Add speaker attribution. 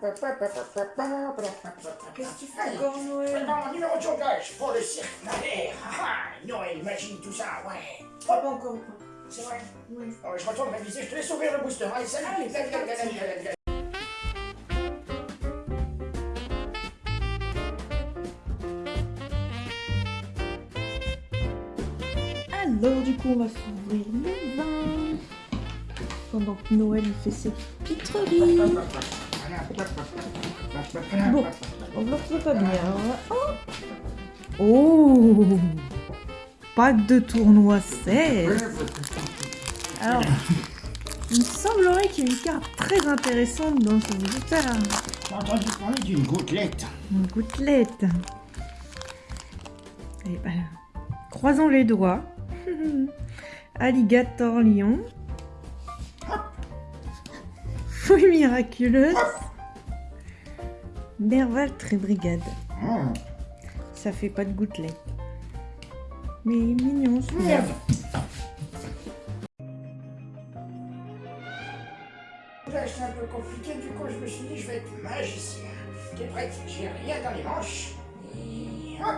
Speaker 1: Qu'est-ce que tu fais encore, Noël?
Speaker 2: Non, numéro de jonglage pour le cirque Allez, haha, Noël, magie, tout ça, ouais.
Speaker 1: Pas encore.
Speaker 2: C'est vrai?
Speaker 1: Oui.
Speaker 2: Oh, Je retourne réviser, je te laisse ouvrir le booster. Allez, salut, allez.
Speaker 1: Alors, du coup, on va s'ouvrir le vin. Pendant que Noël fait ses pitreries. Bon, enveloppe pas bien. Oh. oh Pas de tournoi 16 Alors, il me semblerait qu'il y ait une carte très intéressante dans ce bouquin.
Speaker 2: J'ai entendu parler d'une gouttelette.
Speaker 1: Une gouttelette. Et ben, croisons les doigts. Alligator lion. Fouille miraculeuse. Nerval très brigade.
Speaker 2: Hum,
Speaker 1: Ça fait pas de gouttelette. Mais mignon celui-là.
Speaker 2: Merde. Là, c'est un peu compliqué, du coup, je me suis dit, je vais être magicien. T'es prête J'ai rien dans les manches. Et hop